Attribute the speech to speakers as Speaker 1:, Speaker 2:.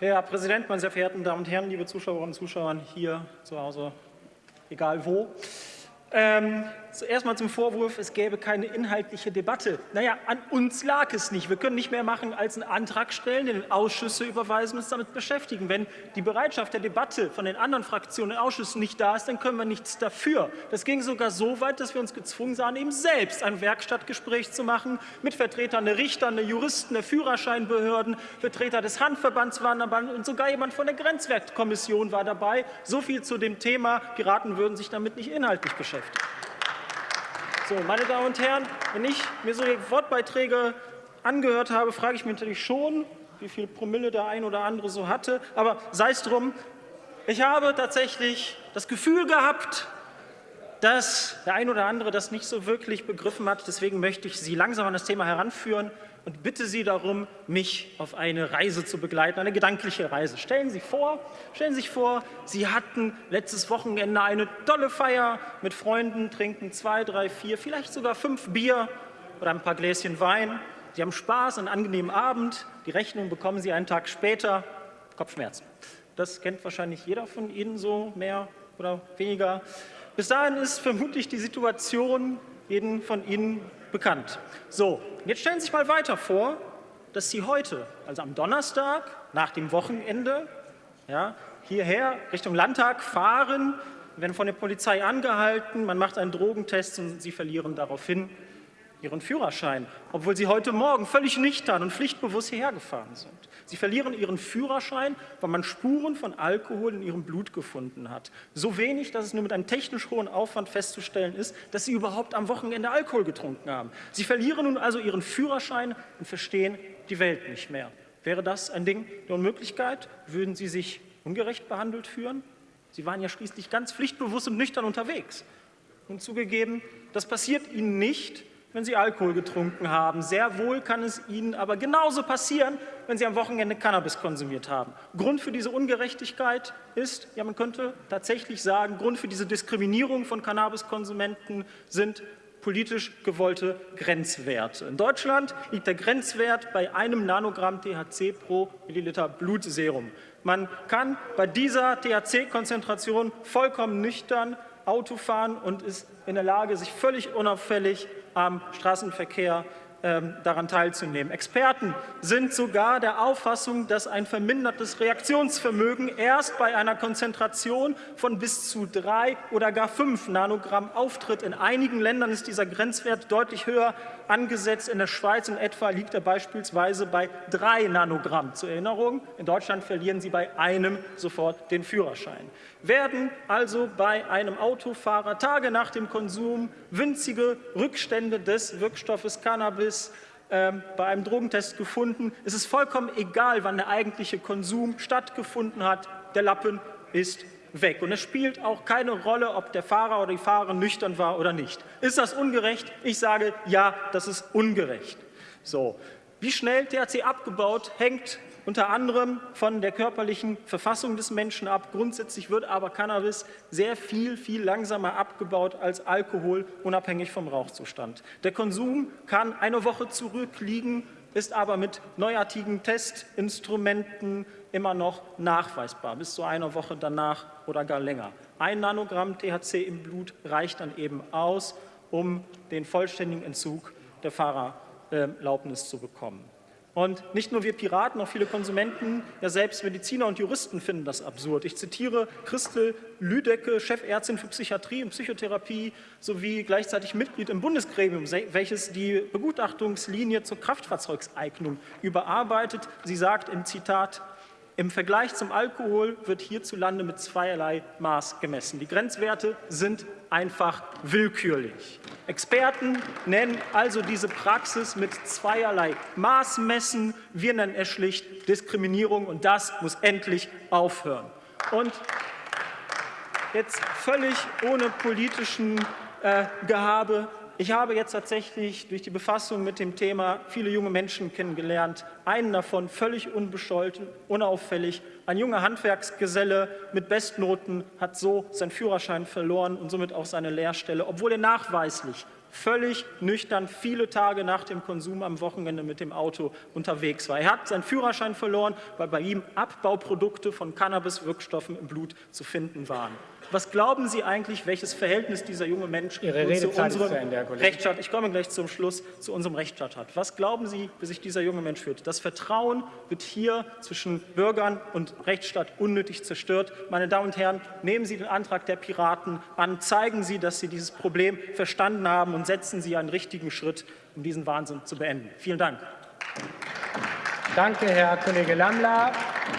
Speaker 1: Herr Präsident, meine sehr verehrten Damen und Herren, liebe Zuschauerinnen und Zuschauer hier zu Hause, egal wo. Ähm, zuerst mal zum Vorwurf, es gäbe keine inhaltliche Debatte. Naja, an uns lag es nicht. Wir können nicht mehr machen, als einen Antrag stellen, den Ausschüsse überweisen und uns damit beschäftigen. Wenn die Bereitschaft der Debatte von den anderen Fraktionen in Ausschüssen nicht da ist, dann können wir nichts dafür. Das ging sogar so weit, dass wir uns gezwungen sahen, eben selbst ein Werkstattgespräch zu machen mit Vertretern der Richter, der Juristen, der Führerscheinbehörden, Vertreter des Handverbands waren dabei und sogar jemand von der Grenzwertkommission war dabei. So viel zu dem Thema. Piraten würden sich damit nicht inhaltlich beschäftigen. So, meine Damen und Herren, wenn ich mir so Wortbeiträge angehört habe, frage ich mich natürlich schon, wie viel Promille der ein oder andere so hatte. Aber sei es drum, ich habe tatsächlich das Gefühl gehabt, dass der ein oder andere das nicht so wirklich begriffen hat. Deswegen möchte ich Sie langsam an das Thema heranführen und bitte Sie darum, mich auf eine Reise zu begleiten, eine gedankliche Reise. Stellen Sie vor, stellen Sie sich vor, Sie hatten letztes Wochenende eine tolle Feier mit Freunden, trinken zwei, drei, vier, vielleicht sogar fünf Bier oder ein paar Gläschen Wein. Sie haben Spaß, einen angenehmen Abend. Die Rechnung bekommen Sie einen Tag später. Kopfschmerzen. Das kennt wahrscheinlich jeder von Ihnen so, mehr oder weniger. Bis dahin ist vermutlich die Situation jeden von Ihnen bekannt. So, jetzt stellen Sie sich mal weiter vor, dass Sie heute, also am Donnerstag, nach dem Wochenende, ja, hierher Richtung Landtag fahren, werden von der Polizei angehalten, man macht einen Drogentest und Sie verlieren daraufhin Ihren Führerschein, obwohl Sie heute Morgen völlig nüchtern und pflichtbewusst hierher gefahren sind. Sie verlieren Ihren Führerschein, weil man Spuren von Alkohol in Ihrem Blut gefunden hat. So wenig, dass es nur mit einem technisch hohen Aufwand festzustellen ist, dass Sie überhaupt am Wochenende Alkohol getrunken haben. Sie verlieren nun also Ihren Führerschein und verstehen die Welt nicht mehr. Wäre das ein Ding der Unmöglichkeit? Würden Sie sich ungerecht behandelt fühlen? Sie waren ja schließlich ganz pflichtbewusst und nüchtern unterwegs. Und zugegeben, das passiert Ihnen nicht, wenn Sie Alkohol getrunken haben. Sehr wohl kann es Ihnen aber genauso passieren, wenn Sie am Wochenende Cannabis konsumiert haben. Grund für diese Ungerechtigkeit ist, ja man könnte tatsächlich sagen, Grund für diese Diskriminierung von Cannabiskonsumenten sind politisch gewollte Grenzwerte. In Deutschland liegt der Grenzwert bei einem Nanogramm THC pro Milliliter Blutserum. Man kann bei dieser THC-Konzentration vollkommen nüchtern Auto fahren und ist in der Lage, sich völlig unauffällig am Straßenverkehr daran teilzunehmen. Experten sind sogar der Auffassung, dass ein vermindertes Reaktionsvermögen erst bei einer Konzentration von bis zu drei oder gar fünf Nanogramm auftritt. In einigen Ländern ist dieser Grenzwert deutlich höher angesetzt. In der Schweiz in etwa liegt er beispielsweise bei drei Nanogramm. Zur Erinnerung, in Deutschland verlieren Sie bei einem sofort den Führerschein. Werden also bei einem Autofahrer Tage nach dem Konsum winzige Rückstände des Wirkstoffes Cannabis ist ähm, bei einem Drogentest gefunden. Es ist vollkommen egal, wann der eigentliche Konsum stattgefunden hat. Der Lappen ist weg. Und es spielt auch keine Rolle, ob der Fahrer oder die Fahrerin nüchtern war oder nicht. Ist das ungerecht? Ich sage, ja, das ist ungerecht. So. Wie schnell THC abgebaut, hängt unter anderem von der körperlichen Verfassung des Menschen ab. Grundsätzlich wird aber Cannabis sehr viel, viel langsamer abgebaut als Alkohol, unabhängig vom Rauchzustand. Der Konsum kann eine Woche zurückliegen, ist aber mit neuartigen Testinstrumenten immer noch nachweisbar, bis zu einer Woche danach oder gar länger. Ein Nanogramm THC im Blut reicht dann eben aus, um den vollständigen Entzug der Fahrerlaubnis zu bekommen. Und nicht nur wir Piraten, auch viele Konsumenten, ja selbst Mediziner und Juristen finden das absurd. Ich zitiere Christel Lüdecke, Chefärztin für Psychiatrie und Psychotherapie sowie gleichzeitig Mitglied im Bundesgremium, welches die Begutachtungslinie zur Kraftfahrzeugseignung überarbeitet. Sie sagt im Zitat, im Vergleich zum Alkohol wird hierzulande mit zweierlei Maß gemessen. Die Grenzwerte sind einfach willkürlich. Experten nennen also diese Praxis mit zweierlei Maß messen. Wir nennen es schlicht Diskriminierung, und das muss endlich aufhören. Und jetzt völlig ohne politischen äh, Gehabe ich habe jetzt tatsächlich durch die Befassung mit dem Thema viele junge Menschen kennengelernt. Einen davon völlig unbescholten, unauffällig. Ein junger Handwerksgeselle mit Bestnoten hat so seinen Führerschein verloren und somit auch seine Lehrstelle, obwohl er nachweislich völlig nüchtern viele Tage nach dem Konsum am Wochenende mit dem Auto unterwegs war. Er hat seinen Führerschein verloren, weil bei ihm Abbauprodukte von Cannabis-Wirkstoffen im Blut zu finden waren. Was glauben Sie eigentlich, welches Verhältnis dieser junge Mensch zu unserem
Speaker 2: Ende,
Speaker 1: Rechtsstaat, ich komme gleich zum Schluss, zu unserem Rechtsstaat hat? Was glauben Sie, wie sich dieser junge Mensch fühlt? Das Vertrauen wird hier zwischen Bürgern und Rechtsstaat unnötig zerstört. Meine Damen und Herren, nehmen Sie den Antrag der Piraten an, zeigen Sie, dass Sie dieses Problem verstanden haben und setzen Sie einen richtigen Schritt, um diesen Wahnsinn zu beenden. Vielen Dank.
Speaker 2: Danke, Herr Kollege Lammler.